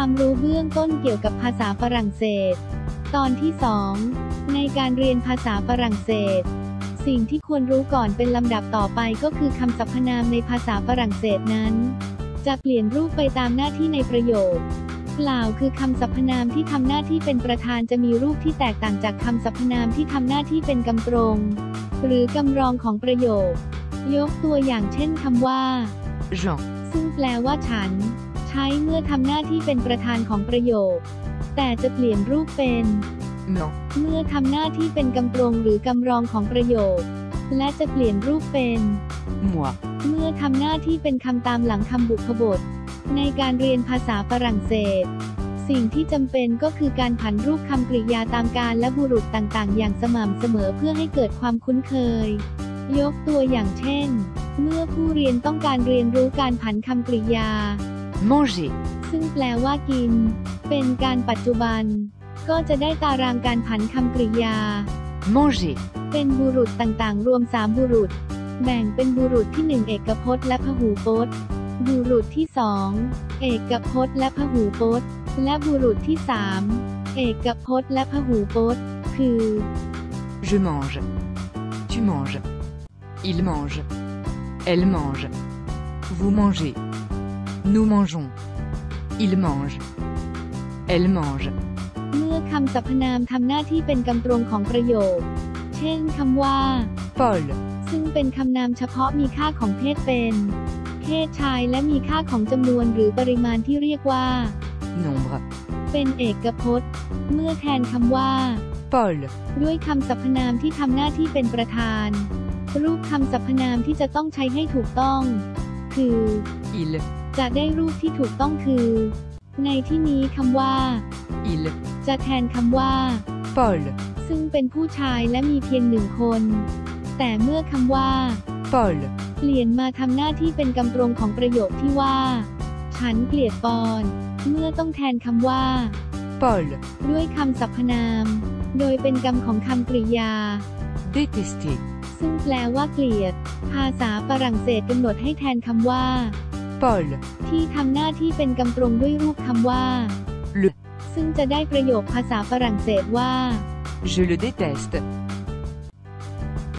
ความรู้เบื้องต้นเกี่ยวกับภาษาฝรั่งเศส ตอนที่ 2 ในการเรียนภาษาฝรั่งเศส สิ่งที่ควรรู้ก่อนเป็นลำดับต่อไปก็คือคำสรรพนามในภาษาฝรั่งเศสนั้น จะเปลี่ยนรูปไปตามหน้าที่ในประโยคกล่าวคือคำสรรพนามที่ทำหน้าที่เป็นประธานจะมีรูปที่แตกต่างจากคำสรรพนามที่ทำหน้าที่เป็นกำตรง หรือกำรองของประโยค ยกตัวอย่างเช่นคำว่า Jean, ซึ่งแปลว่าฉัน ใช้เมื่อทำหน้าที่เป็นประธานของประโยค แต่จะเปลี่ยนรูปเป็น non, เมื่อทำหน้าที่เป็นกำตรงหรือกำรองของประโยค และจะเปลี่ยนรูปเป็น moi, เมื่อทำหน้าที่เป็นคำตามหลังคำบุพบท ในการเรียนภาษาฝรั่งเศส สิ่งที่จำเป็นก็คือการผันรูปคำกริยาตามการและบุรุษต่างๆ อย่างสม่ำเสมอเพื่อให้เกิดความคุ้นเคย ยกตัวอย่างเช่น เมื่อผู้เรียนต้องการเรียนรู้การผันคำกริยา manger, ซึ่งแปลว่ากิน เป็นการปัจจุบัน ก็จะได้ตารางการผันคำกริยา manger, เป็นบุรุษต่างๆ รวม3บุรุษ แบ่งเป็นบุรุษที่1เอกพจน์และพหูพจน์ บุรุษที่2เอกพจน์และพหูพจน์ และบุรุษที่3เอกพจน์และพหูพจน์ คือ je mange, tu manges, il mange, elle mange, vous mangez, nous mangeons, il mange, elle mange, เมื่อคำสรรพนามทำหน้าที่เป็นกำตรงของประโยค เช่นคำว่า Paul, ซึ่งเป็นคำนามเฉพาะมีค่าของเพศเป็น เพศชายและมีค่าของจำนวนหรือปริมาณที่เรียกว่า nombre, เป็นเอกพจน์ เมื่อแทนคำว่า Paul, ด้วยคำสรรพนามที่ทำหน้าที่เป็นประธาน รูปคำสรรพนามที่จะต้องใช้ให้ถูกต้อง คือ il, จะได้รูปที่ถูกต้องคือ ในที่นี้คำว่า il, จะแทนคำว่า Paul, ซึ่งเป็นผู้ชายและมีเพียงหนึ่งคน แต่เมื่อคำว่า Paul, เปลี่ยนมาทำหน้าที่เป็นกำตรงของประโยคที่ว่า ฉันเกลียดปอน เมื่อต้องแทนคำว่า Paul, ด้วยคำสรรพนาม โดยเป็นกรรมของคำกริยา détester, ซึ่งแปลว่าเกลียด ภาษาฝรั่งเศสกำหนดให้แทนคำว่า Paul, ที่ทำหน้าที่เป็นกำตรงด้วยรูปคำว่า le, ซึ่งจะได้ประโยคภาษาฝรั่งเศสว่า je le déteste,